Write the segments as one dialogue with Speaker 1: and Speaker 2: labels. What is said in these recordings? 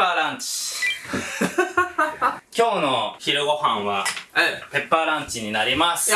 Speaker 1: パーランチ今日の昼ご飯は
Speaker 2: うん。
Speaker 1: ペッパーランチになります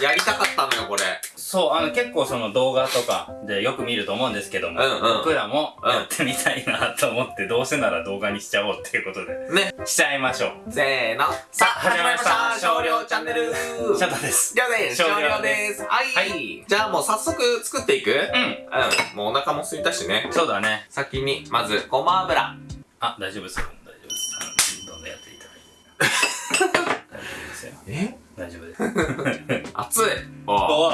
Speaker 2: やりたかったのよ、これ。
Speaker 1: そう、あの結構その動画とかでよく見ると思うんですけども、
Speaker 2: うんうん
Speaker 1: 僕らも
Speaker 2: うん
Speaker 1: やってみたいなと思って、どうせなら動画にしちゃおうっていうことで、
Speaker 2: ね。
Speaker 1: しちゃいましょう。
Speaker 2: せーの。さあ、始まりました少量チャンネル
Speaker 1: シャタです。
Speaker 2: りょうです
Speaker 1: 少量
Speaker 2: ですはい、
Speaker 1: はい
Speaker 2: じゃあもう早速作っていく？うん。
Speaker 1: うん。
Speaker 2: もうお腹も空いたしね。
Speaker 1: そうだね。
Speaker 2: 先に、まず、ごま油。
Speaker 1: あ、大丈夫ですよ。大丈夫です。どんどんやっていただいて。大丈夫ですよ。
Speaker 2: え？
Speaker 1: 大丈夫です。
Speaker 2: 熱いおう
Speaker 1: おお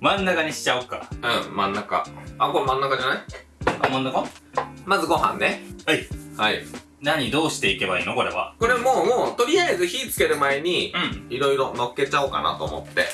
Speaker 1: 真ん中にしちゃおうか。
Speaker 2: うん、真ん中。あ、これ真ん中じゃない？
Speaker 1: あ、真ん中？
Speaker 2: まずご飯ね。
Speaker 1: はい。
Speaker 2: はい。
Speaker 1: 何どうしていけばいいの？これは。
Speaker 2: これもう、もう、とりあえず火つける前に、
Speaker 1: うん。
Speaker 2: いろいろ乗っけちゃおうかなと思って。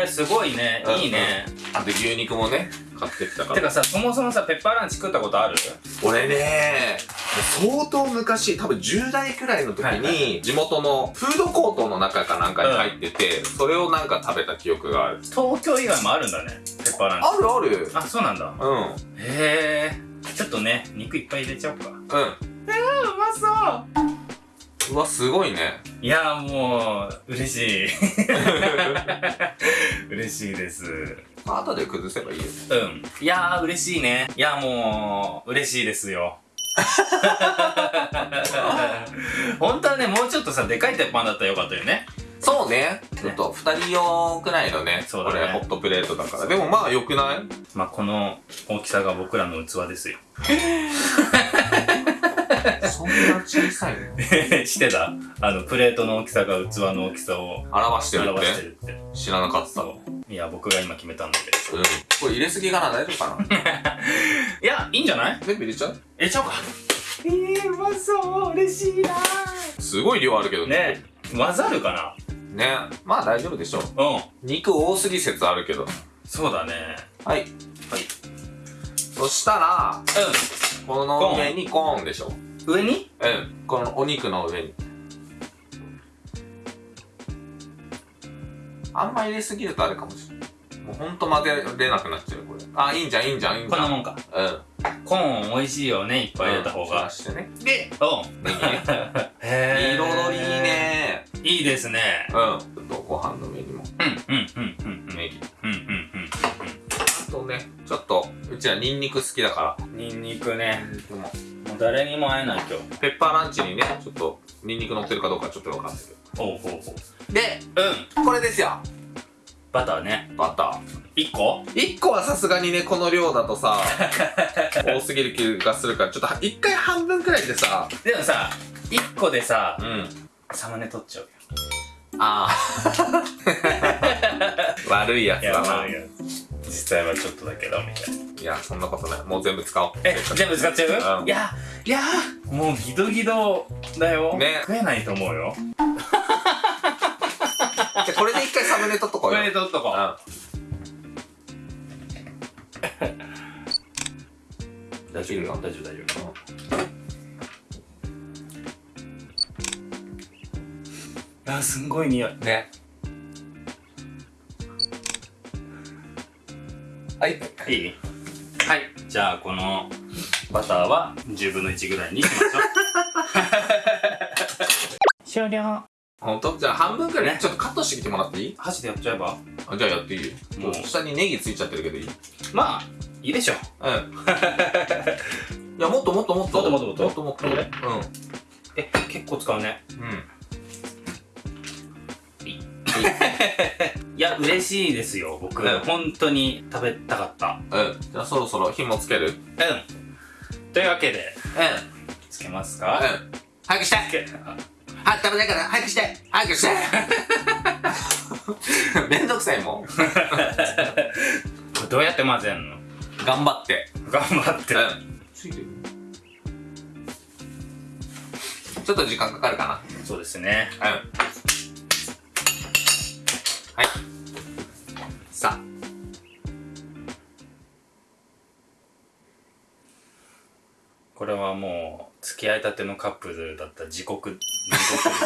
Speaker 1: えー、すごいね。
Speaker 2: うん
Speaker 1: いいね。
Speaker 2: あと牛肉もね、買ってきたから。
Speaker 1: てかさ、そもそもさ、ペッパーランチ食ったことある？
Speaker 2: 俺ね、相当昔、多分10代くらいの時に、地元のフードコートの中かなんかに入ってて、それをなんか食べた記憶がある。
Speaker 1: 東京以外もあるんだね。ペッパーランチ。
Speaker 2: あるある
Speaker 1: あ、そうなんだ。
Speaker 2: うん。
Speaker 1: へえ。ちょっとね、肉いっぱい入れちゃおうか。
Speaker 2: うん。
Speaker 1: うまそう
Speaker 2: うわ、すごいね。
Speaker 1: いやーもう、嬉しい。嬉しいです。
Speaker 2: まあ、後で崩せばいいよ。
Speaker 1: うん。いやー嬉しいね。いやーもう、嬉しいですよ。本当はね、もうちょっとさ、でかい鉄板だったらよかったよね。
Speaker 2: そうね。ちょっと二人用くらいのね、
Speaker 1: そうだね
Speaker 2: これホットプレートだから。でもまあ良くない？
Speaker 1: まあ、この大きさが僕らの器ですよ。
Speaker 2: そんな小さいの？
Speaker 1: してた？あの、プレートの大きさが器の大きさを
Speaker 2: 表してるっ
Speaker 1: 表して
Speaker 2: て
Speaker 1: るって。
Speaker 2: 知らなかった。
Speaker 1: いや、僕が今決めたんだけど。
Speaker 2: うん。これ入れすぎかな？大丈夫かな？
Speaker 1: いや、いいんじゃない？
Speaker 2: 全部入れちゃう？
Speaker 1: 入れちゃおうか。えー、うまそう嬉しいな
Speaker 2: すごい量あるけど
Speaker 1: ね混ざるか
Speaker 2: ね。まあ大丈夫でしょう。
Speaker 1: なうん。
Speaker 2: 肉多すぎ説あるけど。
Speaker 1: そうだね。
Speaker 2: はい。
Speaker 1: はい。
Speaker 2: そしたら、この上にコーンでしょ。
Speaker 1: うん。上に？
Speaker 2: うん。このお肉の上に。あんま入れすぎるとあれかもしれない。もうほんと混ぜれなくなっちゃう、これ。あ、いいんじゃん、いいんじゃん、いいんじゃん。
Speaker 1: こんなもんか。
Speaker 2: うん。
Speaker 1: コーン美味しいよね、いっぱい入れた方が。
Speaker 2: うんしてね。
Speaker 1: で、うん。へ
Speaker 2: 彩りいい。ね
Speaker 1: いいですね。
Speaker 2: うん。ちょっとご飯の上にも
Speaker 1: うん、うん、うん、うん、うん。
Speaker 2: ネギ。
Speaker 1: うん、うん、うん。
Speaker 2: あとね、ちょっと、うちらニンニク好きだから。
Speaker 1: ニンニクね。
Speaker 2: でも、
Speaker 1: もう誰にも会えない今日。
Speaker 2: ペッパーランチにね、ちょっと、ニンニク乗ってるかどうかちょっとわかんないけど。
Speaker 1: ほうほうほう。
Speaker 2: で、
Speaker 1: うん。
Speaker 2: これですよ。
Speaker 1: バターね。
Speaker 2: バター。
Speaker 1: 1個
Speaker 2: ？1個はさすがにね、この量だとさ、多すぎる気がするから、ちょっと一回半分くらいでさ、
Speaker 1: でもさ、1個でさ
Speaker 2: う、ん。
Speaker 1: サムネ取っちゃうよ。
Speaker 2: ああ。悪いやつだな。
Speaker 1: 悪いや実際はちょっとだけど、みたいな。
Speaker 2: いや、そんなことない。もう全部使おう。
Speaker 1: え、全部使っちゃう、
Speaker 2: うん
Speaker 1: いや、いや、もうギドギドだよ。
Speaker 2: ね
Speaker 1: 食えないと思うよ。
Speaker 2: じゃあこれで一回サムネ取っとこ
Speaker 1: こ
Speaker 2: うよ。
Speaker 1: れで取っとこう。大丈夫よ。大丈夫、大丈夫。あ、すんごい匂い。
Speaker 2: ね。はい。
Speaker 1: いい？はい。じゃあ、このバターは10分の1ぐらいにしましょう。終了。
Speaker 2: ほんとじゃあ半分くらい
Speaker 1: ね
Speaker 2: ちょっとカットしてきてもらっていい？
Speaker 1: 箸でやっちゃえば？
Speaker 2: あじゃあやっていいよ。
Speaker 1: もう
Speaker 2: 下にネギついちゃってるけどいい？
Speaker 1: まあ、いいでしょ。
Speaker 2: うん。いや、もっともっともっと。
Speaker 1: もっともっともっと
Speaker 2: もっともっと。
Speaker 1: これえ、結構使うね。
Speaker 2: うん。うん。
Speaker 1: いや、嬉しいですよ、僕。
Speaker 2: うん
Speaker 1: 本当に食べたかった。
Speaker 2: うん。じゃあそろそろ火もつける？うん。うん。
Speaker 1: うん。というわけで、つけますか？
Speaker 2: 早くして
Speaker 1: つけ
Speaker 2: はい、食べないから早くして早くして めんどくさいもん。
Speaker 1: どうやって混ぜんの？
Speaker 2: 頑張って。
Speaker 1: 頑張って。
Speaker 2: うん。ついてるちょっと時間かかるか
Speaker 1: そうですね。
Speaker 2: な。うん。はい。さ
Speaker 1: これはもう、付き合いたてのカップルだったら地獄、地獄ですよ。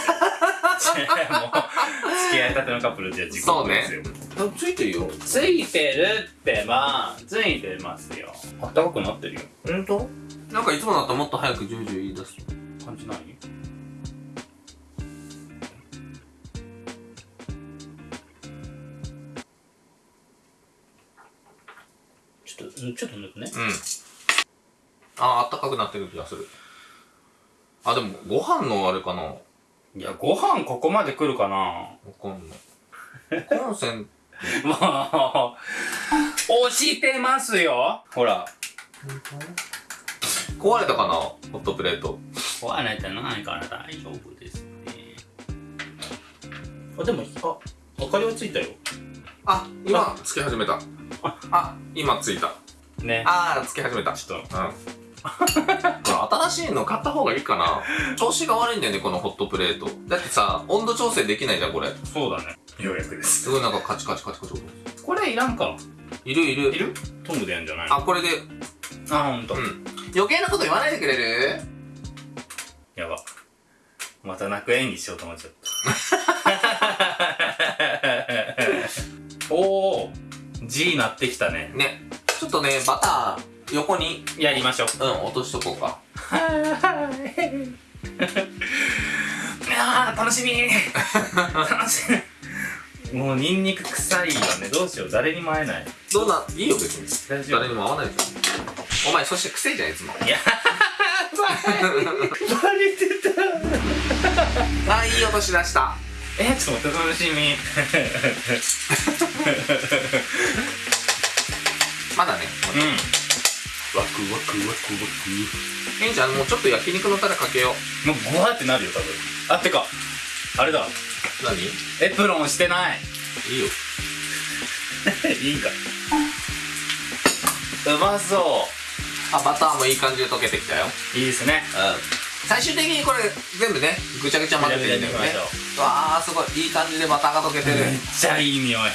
Speaker 1: 付き合いたてのカップルって自己
Speaker 2: そうね。
Speaker 1: ですよ
Speaker 2: ついてるよ。
Speaker 1: ついてるってばついてますよ。あったかくなってるよ。
Speaker 2: ほんとなんかいつもだともっと早くジュージュー言い出す。
Speaker 1: 感じない？ちょっとうんちょっと抜くね。
Speaker 2: うん。ああったかくなってる気がするあでもご飯のあれかな。わ
Speaker 1: いやご飯ここまで来るかな。
Speaker 2: かんない。コンセン
Speaker 1: もう 押してますよ。ほら。
Speaker 2: 壊れたかなホットプレート。
Speaker 1: 壊れてないから大丈夫ですね。あでもあ明かりはついたよ。
Speaker 2: あ今つけ始めた。あ今ついた。
Speaker 1: ね。
Speaker 2: あーつけ始めた。
Speaker 1: ちょっと。
Speaker 2: うんこれ新しいの買った方がいいかな。調子が悪いんだよねこのホットプレート。だってさ温度調整できないじゃんこれ。
Speaker 1: そうだね。ようやくです。
Speaker 2: すごいなんかカチカチカチカチ。
Speaker 1: これいらんか。
Speaker 2: いるいる。
Speaker 1: いる？トングでやるんじゃないの？
Speaker 2: あこれで。
Speaker 1: あほんと。
Speaker 2: うん。余計なこと言わないでくれる？
Speaker 1: やば。また泣く演技しようと思っちゃった。おお G なってきたね。
Speaker 2: ね。ちょっとねバター横に。
Speaker 1: やりましょう。
Speaker 2: うん落としとこうか。
Speaker 1: あー楽しみ。楽しみ。もうニンニク臭いよね。どうしよう。誰にも会えない。
Speaker 2: どうないいよ別に。
Speaker 1: 大丈夫。
Speaker 2: 誰にも合わないじゃんお前そして癖じゃんいつも。
Speaker 1: いや。バレてた。
Speaker 2: あいい音しだした。
Speaker 1: えちょっと待って楽しみ。
Speaker 2: まだね。
Speaker 1: うん
Speaker 2: ワクワクワクワク。いいじゃんもうちょっと焼肉のタレかけよう。
Speaker 1: もうグワってなるよ多分。あってかあれだ。
Speaker 2: 何？い
Speaker 1: エプロンしてない。
Speaker 2: いよ。
Speaker 1: いいかうまそ
Speaker 2: あバターもいい感じで溶けてきたよ。
Speaker 1: ういいですね。
Speaker 2: うん。最終的にこれ全部ねぐちゃぐちゃ混ぜていいんだよね。わあすごい。いい感じでバターが溶けてる。
Speaker 1: めっちゃいい匂い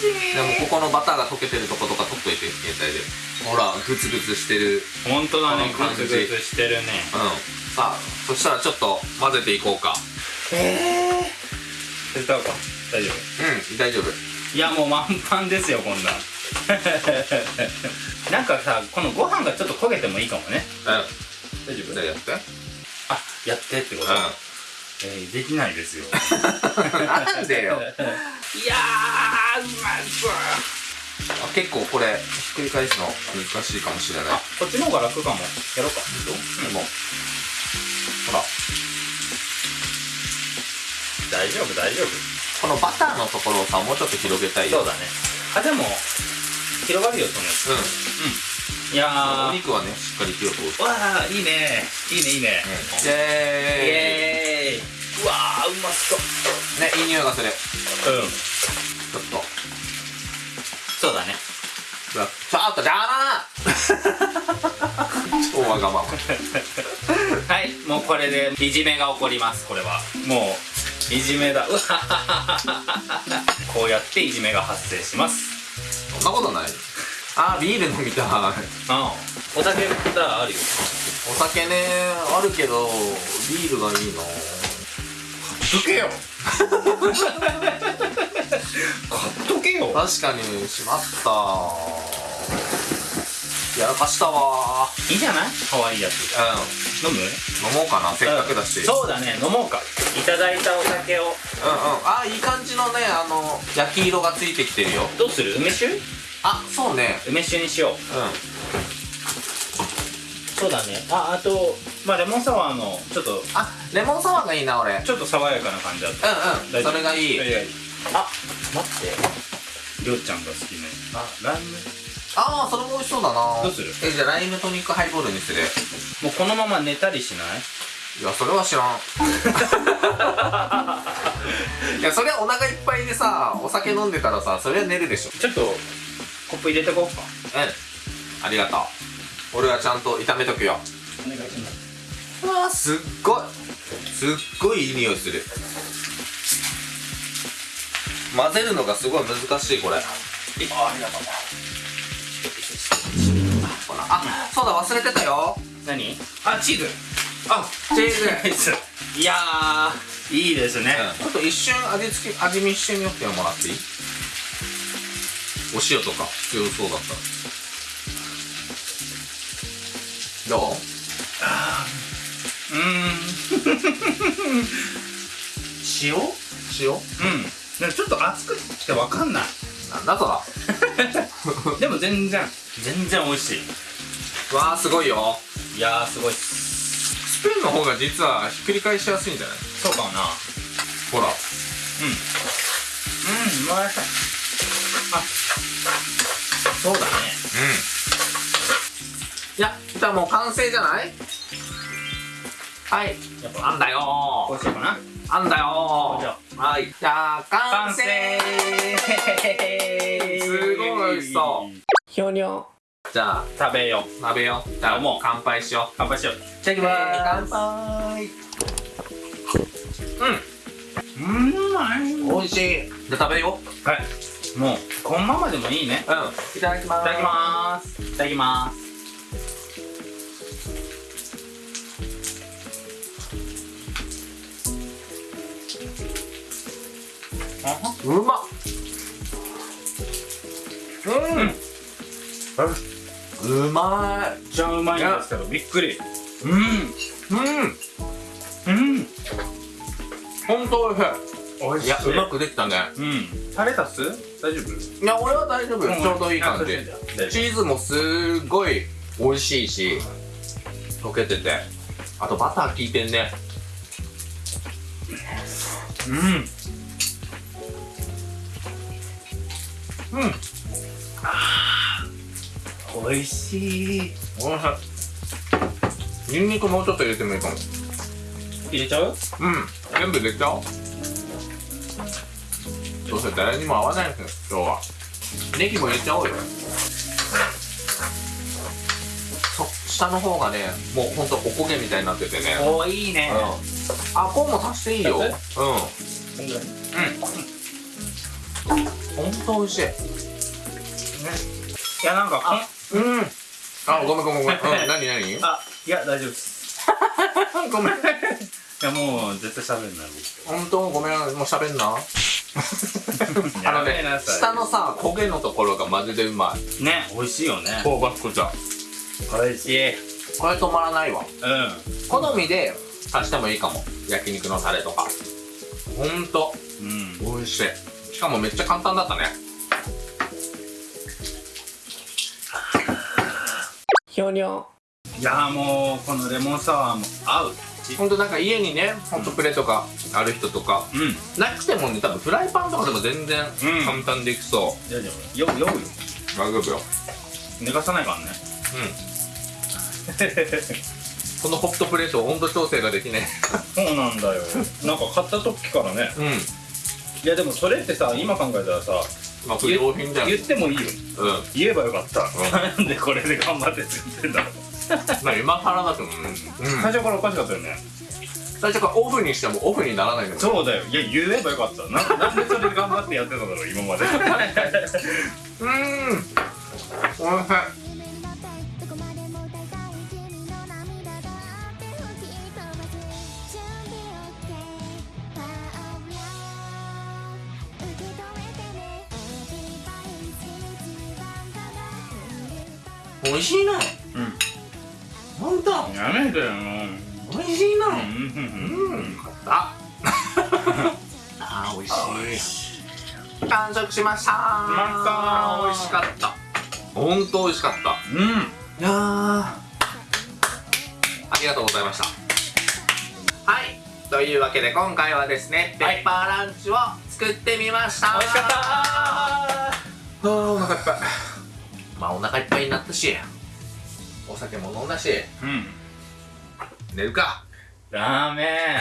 Speaker 2: でもここのバターが溶けてるとことか取っといて携帯で。ほらグツグツしてる。
Speaker 1: 本当だねグツグツしてるね。
Speaker 2: うん。さあそしたらちょっと混ぜていこうか。
Speaker 1: ええ手伝おうか。大丈夫。
Speaker 2: うん大丈夫。
Speaker 1: いやもう満帆ですよこんな。ん なんかさこのご飯がちょっと焦げてもいいかもね。
Speaker 2: うん。
Speaker 1: 大丈
Speaker 2: じゃあやって。
Speaker 1: あやってってこと、えー、できないですよ。
Speaker 2: うんなんでよ。
Speaker 1: いやーうまそう
Speaker 2: あ結構これひっくり返すの難しいかもしれない。
Speaker 1: あこっちの方が楽かも。やろうか。
Speaker 2: でもほら。
Speaker 1: 大丈夫大丈夫。
Speaker 2: このバターのところをさもうちょっと広げたいよ。
Speaker 1: そうだね。あでも広がるよそのやつ
Speaker 2: う
Speaker 1: うん。いや
Speaker 2: んお
Speaker 1: ー
Speaker 2: 肉はねしっかり火を通す。
Speaker 1: わあいいね。いいねいいね。
Speaker 2: イエ
Speaker 1: イエーイーうまそう
Speaker 2: ーイねいい匂いがする。
Speaker 1: うん。
Speaker 2: ちょっと。
Speaker 1: そうだね。
Speaker 2: ちょっとじゃあな。超わがまま。
Speaker 1: はいもうこれでいじめが起こりますこれは。もういじめだ。うわ。こうやっていじめが発生します。
Speaker 2: そんなことない。あービール飲みたい。
Speaker 1: ああ。お酒だあるよ。
Speaker 2: お酒ねあるけどビールがいいな
Speaker 1: どけよ。買っとけよ。
Speaker 2: 確かにしまった。やらかしたわ。
Speaker 1: いいじゃない？可愛いやつ。
Speaker 2: う
Speaker 1: 飲む？
Speaker 2: ん飲もうかな。せっかくだし。うん。うん
Speaker 1: そうだね。飲もうか。いただいたお酒を。
Speaker 2: あーいい感じのねあの焼き色がついてきてるよ。
Speaker 1: どうする？梅酒？
Speaker 2: あそうね。
Speaker 1: 梅酒にしよう。
Speaker 2: う
Speaker 1: そうだね。ああとまあレモンサワーのちょっと
Speaker 2: んあレモンサワーがいいな俺。うんうん
Speaker 1: ちょっと爽やかな感じだった。
Speaker 2: それがいい。
Speaker 1: あ待って。りょうちゃんが好きね。あ。ライム？
Speaker 2: ああそれも美味しそうだな。
Speaker 1: どうする？
Speaker 2: えじゃあライムトニックハイボールにする。
Speaker 1: もうこのまま寝たりしない？
Speaker 2: いやそれは知らん。いやそれはお腹いっぱいでさお酒飲んでたらさそれは寝るでしょ。
Speaker 1: ちょっとコップ入れてこうか。
Speaker 2: うん。ありがとう。俺はちゃんと炒めとくよ。
Speaker 1: お願いします
Speaker 2: うわーす。っごいすっごいいい匂いする。混ぜるのがすごい難しいこれ。あありがとう。あそうだ忘れてたよ。
Speaker 1: 何？あチーズ。あ
Speaker 2: チーズ。
Speaker 1: いやーいいですね、
Speaker 2: ちょっと一瞬味付け味見してみようってもらっていい？お塩とか強そうだったら。どう？
Speaker 1: うーん。塩？
Speaker 2: 塩？
Speaker 1: うん。ちょっと熱くてわかんない。
Speaker 2: なんだ。そ ら
Speaker 1: でも全然。全然美味しい。
Speaker 2: わあすごいよ。
Speaker 1: いやーすごい
Speaker 2: スプーンの方が実はひっくり返しやすいんじゃない？
Speaker 1: そうかもな。
Speaker 2: ほら。
Speaker 1: うん。うんうまい。あそうだね。
Speaker 2: うん。いやじゃあもう完成じゃない？はい。
Speaker 1: やっぱ
Speaker 2: あんだよ。
Speaker 1: こうしようかな。
Speaker 2: あんだよ。
Speaker 1: じゃ
Speaker 2: はい。じゃあ完成。すごい美味しそう。ひょにょじゃあ
Speaker 1: 食べよう。
Speaker 2: 食べよう。じゃあもう。乾杯しよう。
Speaker 1: 乾杯しよう。いただき
Speaker 2: 乾
Speaker 1: ま
Speaker 2: 杯。
Speaker 1: すうん。うまい
Speaker 2: 美味しい。じゃあ食べよう。
Speaker 1: はい。もうこのままでもいいね。
Speaker 2: うん。いただきます。
Speaker 1: いただきます。いただきます
Speaker 2: うまっ。うん。うま
Speaker 1: めっちゃうまいんですけどびっくり。
Speaker 2: いうん。
Speaker 1: うん。うん。
Speaker 2: ほんと美味し
Speaker 1: おい
Speaker 2: い。いやうまくできたね。
Speaker 1: うん。タレ足す？大丈夫？
Speaker 2: いや俺は大丈夫ちょうどいい感じ。チーズもすごい美味しいし溶けてて。あとバター効いてんね。
Speaker 1: うん
Speaker 2: うん。
Speaker 1: おいしい。
Speaker 2: おいしい。ニンニクもうちょっと入れてもいいかも。
Speaker 1: 入れちゃう？
Speaker 2: うん。全部入れちゃおう。どうせ誰にも合わないんですよ今日は。ネギも入れちゃおうよ。そ下の方がねもうほんとおこげみたいになっててね。
Speaker 1: おいいね。
Speaker 2: うん。あコーンも足していいよ。うん。
Speaker 1: こん。ぐらい
Speaker 2: ほんと美味しい。
Speaker 1: いやなんかこん
Speaker 2: うん。あごめんごめんごめん、うん、何何？
Speaker 1: あいや大丈夫です。
Speaker 2: ごめん。
Speaker 1: いやもう絶対喋んない。
Speaker 2: 本当？ごめんもう喋んな。
Speaker 1: 僕
Speaker 2: あのね下のさ焦げのところがマジでうまい。
Speaker 1: ね美味しいよね。
Speaker 2: 香ばしくじゃ
Speaker 1: 美味しい。
Speaker 2: これ止まらないわ。
Speaker 1: う
Speaker 2: 好みで足してもいいかも。焼肉のタレとか。ほんと
Speaker 1: んうん。
Speaker 2: 美味しいしかもめっちゃ簡単だったね。ひょにょ
Speaker 1: いやもうこのレモンサワーも合う。
Speaker 2: ほんとなんか家にねホットプレートがある人とか
Speaker 1: うん。
Speaker 2: なくてもね多分フライパンとかでも全然
Speaker 1: うん。
Speaker 2: 簡単にできそ
Speaker 1: じゃあじゃあ酔う酔うよ。
Speaker 2: う大丈夫よ。
Speaker 1: 寝かさないからね。
Speaker 2: このホットプレート温度調整ができね
Speaker 1: そうなんだよ。なんか買った時からね。
Speaker 2: うん
Speaker 1: いやでもそれってさ今考えたらさ
Speaker 2: まあ不良品じゃん。
Speaker 1: 言ってもいいよ。
Speaker 2: うん。
Speaker 1: 言えばよかった、
Speaker 2: ん。
Speaker 1: なんでこれで頑張って作ってんだろう、
Speaker 2: まあ今更だけどね、うん、
Speaker 1: 最初からおかしかったよね。
Speaker 2: 最初からオフにしてもオフにならないんだよ。
Speaker 1: そうだよ。いや言えばよかった。ななんでそれで頑張ってやってたんだろう今まで。
Speaker 2: うーん。おいしい美味しいな
Speaker 1: うん。
Speaker 2: ほんと
Speaker 1: やめてよ
Speaker 2: 美味しいな。
Speaker 1: う
Speaker 2: うん。んよかった。あー美味しい。完食しました。
Speaker 1: ま
Speaker 2: 美味しかった。ほんと美味しかった。
Speaker 1: うん。
Speaker 2: いやー。ありがとうございました。はい。というわけで今回はですねペッパーランチを作ってみました、
Speaker 1: 美味しかった。
Speaker 2: あーお腹いっぱいまあお腹いっぱいになったしお酒も飲んだし。
Speaker 1: うん。
Speaker 2: 寝るか。
Speaker 1: ダメ